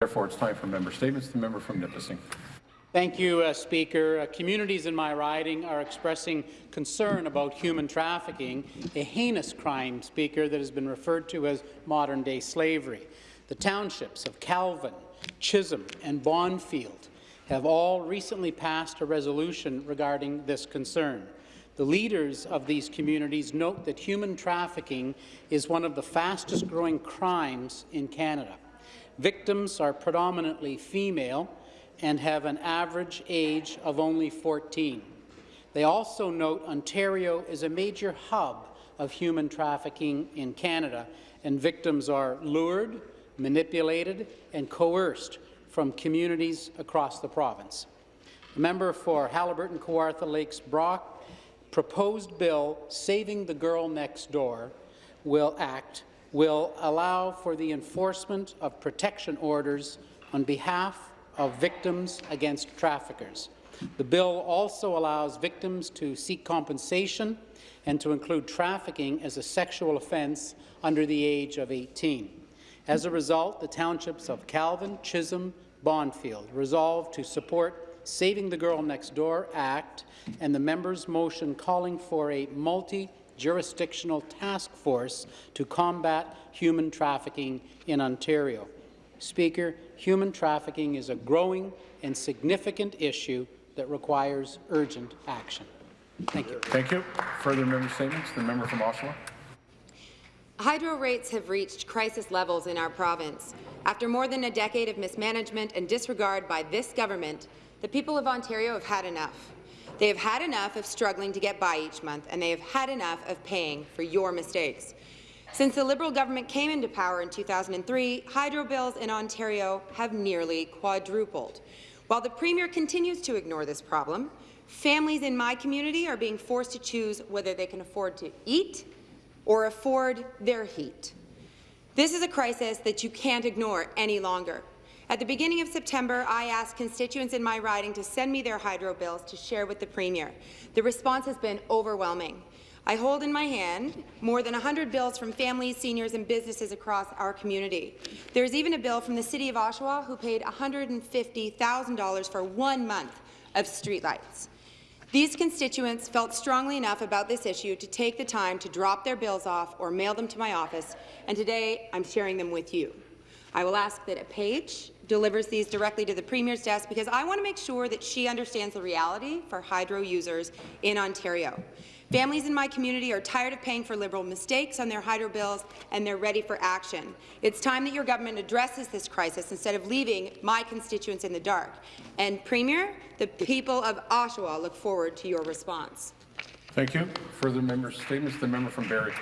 Therefore, it's time for member statements. The member from Nipissing. Thank you, uh, Speaker. Uh, communities in my riding are expressing concern about human trafficking, a heinous crime, Speaker, that has been referred to as modern-day slavery. The townships of Calvin, Chisholm and Bonfield have all recently passed a resolution regarding this concern. The leaders of these communities note that human trafficking is one of the fastest-growing crimes in Canada. Victims are predominantly female and have an average age of only 14. They also note Ontario is a major hub of human trafficking in Canada, and victims are lured, manipulated, and coerced from communities across the province. The member for Haliburton Kawartha Lakes Brock proposed bill Saving the Girl Next Door will act will allow for the enforcement of protection orders on behalf of victims against traffickers. The bill also allows victims to seek compensation and to include trafficking as a sexual offence under the age of 18. As a result, the townships of Calvin, Chisholm, Bonfield resolved to support Saving the Girl Next Door Act and the member's motion calling for a multi jurisdictional task force to combat human trafficking in Ontario. Speaker, human trafficking is a growing and significant issue that requires urgent action. Thank you. Thank you. Further member statements. The member from Oshawa. Hydro rates have reached crisis levels in our province. After more than a decade of mismanagement and disregard by this government, the people of Ontario have had enough. They have had enough of struggling to get by each month, and they have had enough of paying for your mistakes. Since the Liberal government came into power in 2003, hydro bills in Ontario have nearly quadrupled. While the Premier continues to ignore this problem, families in my community are being forced to choose whether they can afford to eat or afford their heat. This is a crisis that you can't ignore any longer. At the beginning of September, I asked constituents in my riding to send me their hydro bills to share with the Premier. The response has been overwhelming. I hold in my hand more than 100 bills from families, seniors and businesses across our community. There's even a bill from the City of Oshawa who paid $150,000 for one month of streetlights. These constituents felt strongly enough about this issue to take the time to drop their bills off or mail them to my office, and today I'm sharing them with you. I will ask that a page delivers these directly to the Premier's desk because I want to make sure that she understands the reality for hydro users in Ontario. Families in my community are tired of paying for Liberal mistakes on their hydro bills, and they're ready for action. It's time that your government addresses this crisis instead of leaving my constituents in the dark. And, Premier, the people of Oshawa look forward to your response. Thank you. Further member statements. The member from Barrie.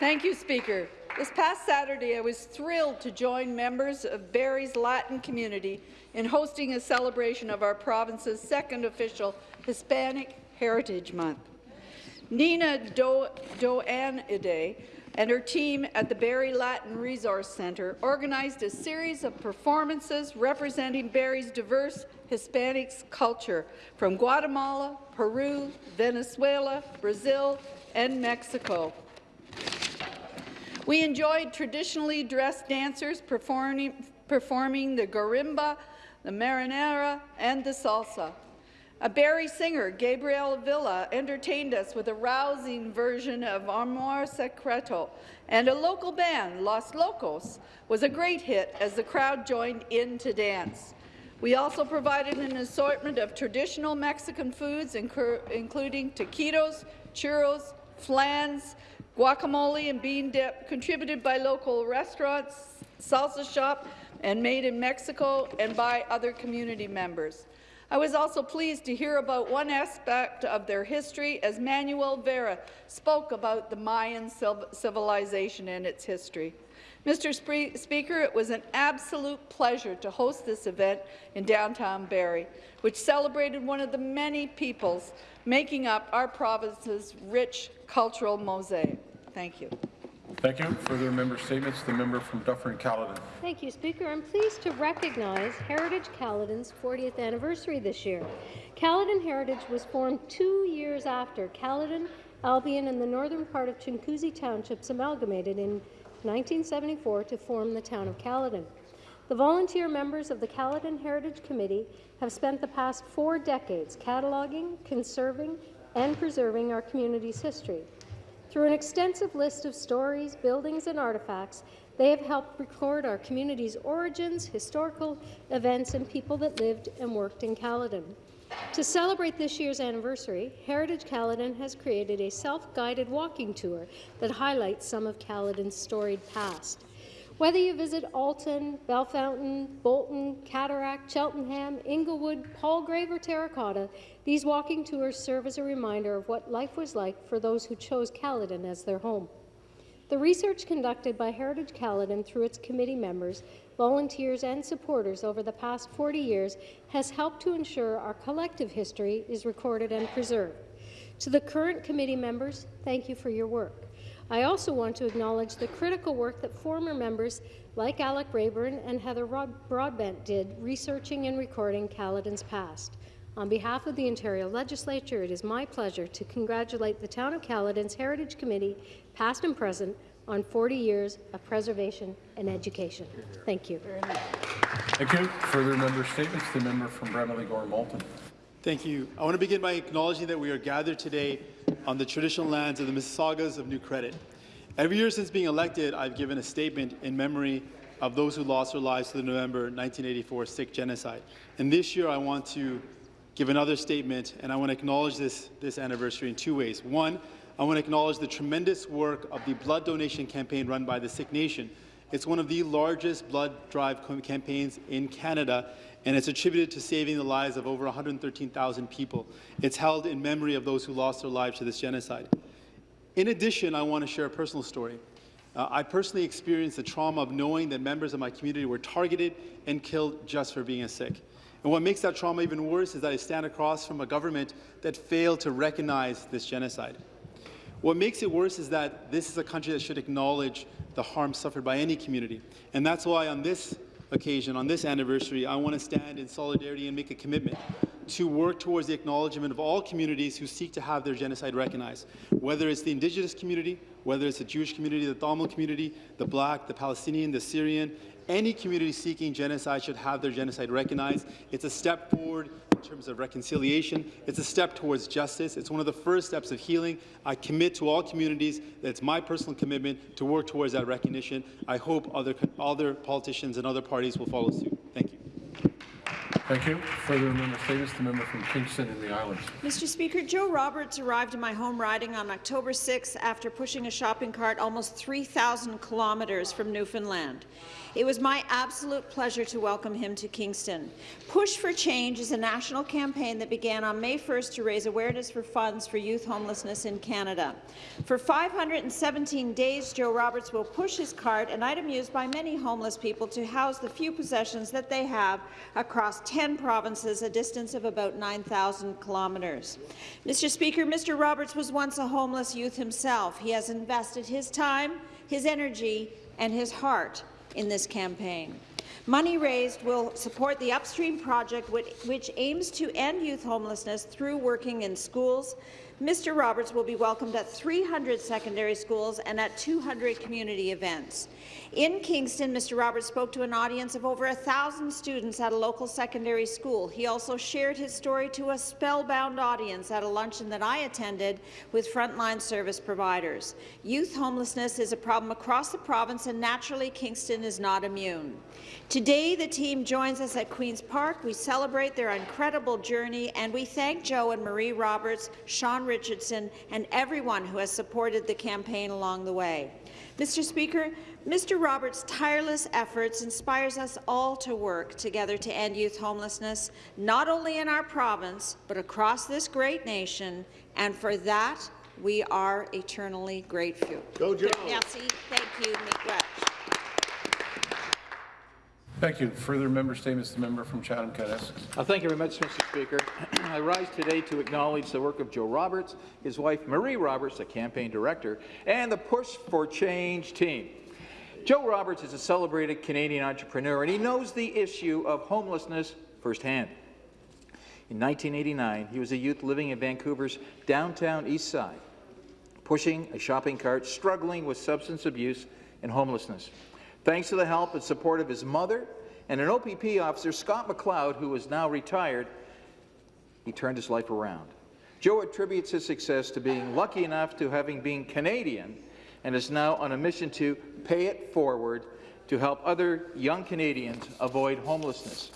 Thank you, Speaker. This past Saturday, I was thrilled to join members of Barrie's Latin community in hosting a celebration of our province's second official Hispanic Heritage Month. Nina Do Doanide and her team at the Barrie Latin Resource Centre organized a series of performances representing Barrie's diverse Hispanic culture from Guatemala, Peru, Venezuela, Brazil, and Mexico. We enjoyed traditionally dressed dancers performing, performing the guarimba, the marinera, and the salsa. A Barrie singer, Gabriel Villa, entertained us with a rousing version of Amor Secreto, and a local band, Los Locos, was a great hit as the crowd joined in to dance. We also provided an assortment of traditional Mexican foods, including taquitos, churros, flans, Guacamole and bean dip contributed by local restaurants, salsa shop, and made in Mexico and by other community members. I was also pleased to hear about one aspect of their history as Manuel Vera spoke about the Mayan civilization and its history. Mr. Speaker, it was an absolute pleasure to host this event in downtown Barrie, which celebrated one of the many peoples making up our province's rich cultural mosaic. Thank you. Thank you. Further member statements. The member from Dufferin-Caledon. Thank you, Speaker. I'm pleased to recognize Heritage Caledon's 40th anniversary this year. Caledon Heritage was formed two years after Caledon, Albion, and the northern part of Chinguacousy Townships amalgamated in 1974 to form the town of Caledon. The volunteer members of the Caledon Heritage Committee have spent the past four decades cataloguing, conserving, and preserving our community's history. Through an extensive list of stories, buildings, and artifacts, they have helped record our community's origins, historical events, and people that lived and worked in Caledon. To celebrate this year's anniversary, Heritage Caledon has created a self-guided walking tour that highlights some of Caledon's storied past. Whether you visit Alton, Belfountain, Bolton, Cataract, Cheltenham, Inglewood, Palgrave, or Terracotta, these walking tours serve as a reminder of what life was like for those who chose Caledon as their home. The research conducted by Heritage Caledon through its committee members, volunteers and supporters over the past 40 years has helped to ensure our collective history is recorded and preserved. To the current committee members, thank you for your work. I also want to acknowledge the critical work that former members like Alec Rayburn and Heather Broadbent did researching and recording Caledon's past. On behalf of the Ontario Legislature, it is my pleasure to congratulate the Town of Caledon's Heritage Committee, past and present, on 40 years of preservation and education. Thank you. Thank you. Further member statements, the member from Bramalea Gore Malton. Thank you. I want to begin by acknowledging that we are gathered today on the traditional lands of the Mississaugas of New Credit. Every year since being elected, I've given a statement in memory of those who lost their lives to the November 1984 Sikh genocide. And this year, I want to give another statement, and I want to acknowledge this, this anniversary in two ways. One, I want to acknowledge the tremendous work of the blood donation campaign run by the Sikh Nation. It's one of the largest blood drive campaigns in Canada, and it's attributed to saving the lives of over 113,000 people. It's held in memory of those who lost their lives to this genocide. In addition, I want to share a personal story. Uh, I personally experienced the trauma of knowing that members of my community were targeted and killed just for being a Sikh. And what makes that trauma even worse is that I stand across from a government that failed to recognize this genocide. What makes it worse is that this is a country that should acknowledge the harm suffered by any community. And that's why on this occasion, on this anniversary, I want to stand in solidarity and make a commitment to work towards the acknowledgement of all communities who seek to have their genocide recognized, whether it's the Indigenous community, whether it's the Jewish community, the Tamil community, the Black, the Palestinian, the Syrian, any community seeking genocide should have their genocide recognized. It's a step forward terms of reconciliation. It's a step towards justice. It's one of the first steps of healing. I commit to all communities it's my personal commitment to work towards that recognition. I hope other, other politicians and other parties will follow suit. Thank you. Further member statements, the member from Kingston and the Islands. Mr. Speaker, Joe Roberts arrived in my home riding on October 6 after pushing a shopping cart almost 3,000 kilometres from Newfoundland. It was my absolute pleasure to welcome him to Kingston. Push for Change is a national campaign that began on May 1st to raise awareness for funds for youth homelessness in Canada. For 517 days, Joe Roberts will push his cart, an item used by many homeless people to house the few possessions that they have across 10 provinces, a distance of about 9,000 kilometres. Mr. Speaker, Mr. Roberts was once a homeless youth himself. He has invested his time, his energy, and his heart in this campaign. Money raised will support the Upstream project, which aims to end youth homelessness through working in schools. Mr. Roberts will be welcomed at 300 secondary schools and at 200 community events. In Kingston, Mr. Roberts spoke to an audience of over 1,000 students at a local secondary school. He also shared his story to a spellbound audience at a luncheon that I attended with frontline service providers. Youth homelessness is a problem across the province, and naturally, Kingston is not immune. Today, the team joins us at Queen's Park. We celebrate their incredible journey, and we thank Joe and Marie Roberts, Sean Richardson, and everyone who has supported the campaign along the way. Mr. Speaker, Mr. Roberts' tireless efforts inspires us all to work together to end youth homelessness, not only in our province, but across this great nation, and for that, we are eternally grateful. Go, Joe. Merci. Thank you, Miigwech. Thank you. Further member statements, the member from Chatham-Kent-Essex. Uh, thank you very much, Mr. Speaker. I rise today to acknowledge the work of Joe Roberts, his wife Marie Roberts, the campaign director, and the Push for Change team. Joe Roberts is a celebrated Canadian entrepreneur, and he knows the issue of homelessness firsthand. In 1989, he was a youth living in Vancouver's downtown east side, pushing a shopping cart, struggling with substance abuse and homelessness. Thanks to the help and support of his mother and an OPP officer, Scott McLeod, who is now retired, he turned his life around. Joe attributes his success to being lucky enough to having been Canadian and is now on a mission to pay it forward to help other young Canadians avoid homelessness.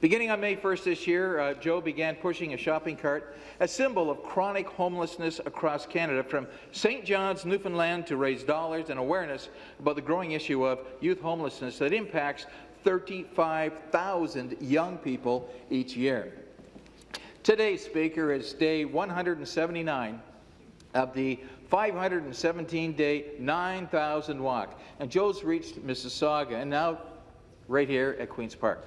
Beginning on May 1st this year, uh, Joe began pushing a shopping cart, a symbol of chronic homelessness across Canada, from St. John's, Newfoundland, to raise dollars and awareness about the growing issue of youth homelessness that impacts 35,000 young people each year. Today, Speaker, is day 179 of the 517-day 9,000 walk, and Joe's reached Mississauga, and now right here at Queen's Park.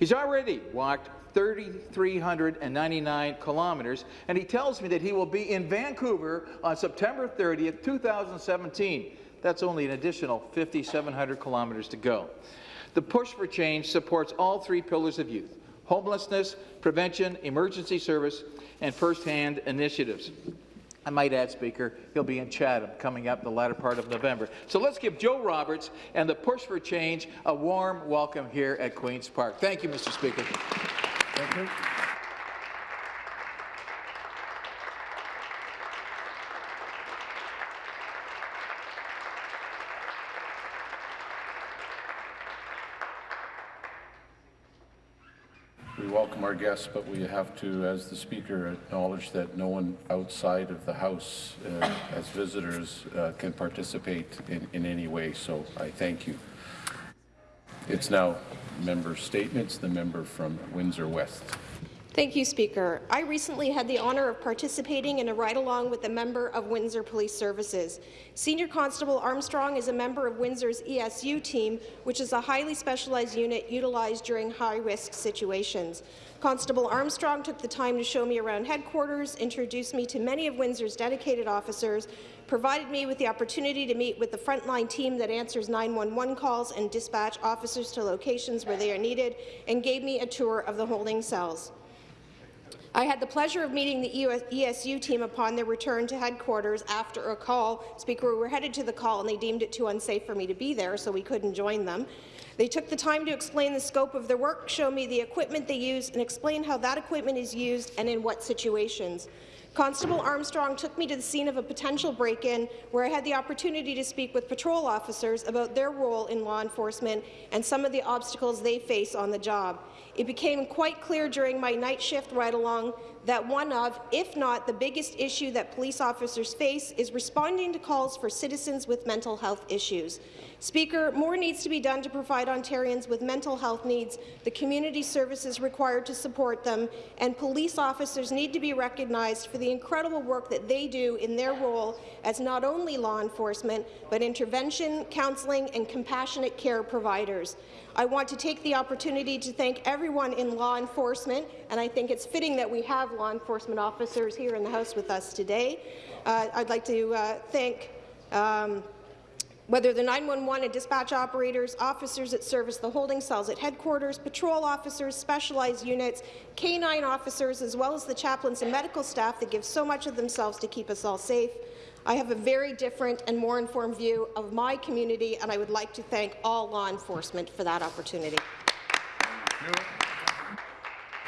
He's already walked 3,399 kilometers, and he tells me that he will be in Vancouver on September 30th, 2017. That's only an additional 5,700 kilometers to go. The Push for Change supports all three pillars of youth, homelessness, prevention, emergency service, and first-hand initiatives. I might add, Speaker, he'll be in Chatham coming up the latter part of November. So let's give Joe Roberts and the Push for Change a warm welcome here at Queen's Park. Thank you, Mr. Speaker. Thank you. We welcome our guests, but we have to, as the Speaker, acknowledge that no one outside of the House uh, as visitors uh, can participate in, in any way, so I thank you. It's now member statements. The member from Windsor West. Thank you, Speaker. I recently had the honour of participating in a ride-along with a member of Windsor Police Services. Senior Constable Armstrong is a member of Windsor's ESU team, which is a highly specialized unit utilized during high-risk situations. Constable Armstrong took the time to show me around headquarters, introduced me to many of Windsor's dedicated officers, provided me with the opportunity to meet with the frontline team that answers 911 calls and dispatch officers to locations where they are needed, and gave me a tour of the holding cells. I had the pleasure of meeting the ESU team upon their return to headquarters after a call. Speaker, we were headed to the call and they deemed it too unsafe for me to be there, so we couldn't join them. They took the time to explain the scope of their work, show me the equipment they use, and explain how that equipment is used and in what situations. Constable Armstrong took me to the scene of a potential break-in where I had the opportunity to speak with patrol officers about their role in law enforcement and some of the obstacles they face on the job. It became quite clear during my night shift ride-along that one of, if not the biggest issue that police officers face is responding to calls for citizens with mental health issues. Speaker, more needs to be done to provide Ontarians with mental health needs, the community services required to support them, and police officers need to be recognized for the incredible work that they do in their role as not only law enforcement, but intervention, counselling, and compassionate care providers. I want to take the opportunity to thank everyone in law enforcement, and I think it's fitting that we have law enforcement officers here in the House with us today. Uh, I'd like to uh, thank um, whether the 911 and dispatch operators, officers that service the holding cells at headquarters, patrol officers, specialized units, K-9 officers, as well as the chaplains and medical staff that give so much of themselves to keep us all safe. I have a very different and more informed view of my community, and I would like to thank all law enforcement for that opportunity.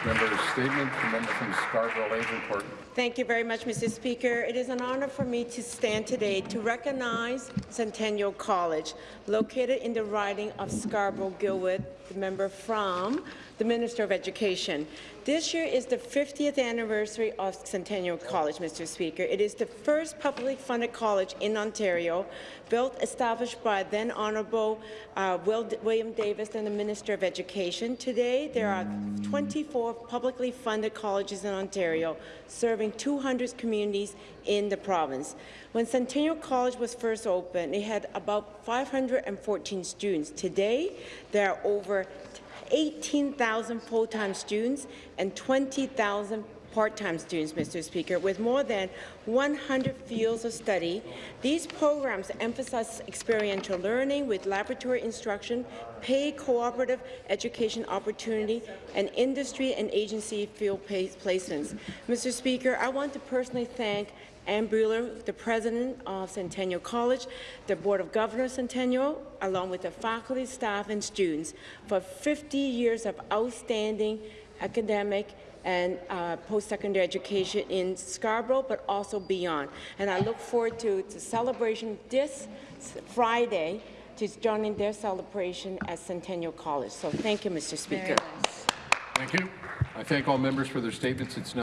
Member statement. The member from Scarborough Agincourt. Thank you very much, Mr. Speaker. It is an honour for me to stand today to recognize Centennial College, located in the riding of Scarborough-Guildwood, the member from the Minister of Education. This year is the 50th anniversary of Centennial College, Mr. Speaker. It is the first publicly funded college in Ontario, built, established by then Honourable uh, William Davis and the Minister of Education. Today, there are 24 publicly funded colleges in Ontario, serving 200 communities in the province. When Centennial College was first opened, it had about 514 students. Today, there are over 18,000 full-time students and 20,000 part-time students, Mr. Speaker, with more than 100 fields of study. These programs emphasize experiential learning with laboratory instruction, paid cooperative education opportunity, and industry and agency field placements. Mr. Speaker, I want to personally thank Ann Buller, the president of Centennial College, the Board of Governors Centennial, along with the faculty, staff, and students for 50 years of outstanding academic and uh, post-secondary education in Scarborough, but also beyond. And I look forward to the celebration this Friday to joining their celebration at Centennial College. So thank you, Mr. Speaker. Thank you. I thank all members for their statements. It's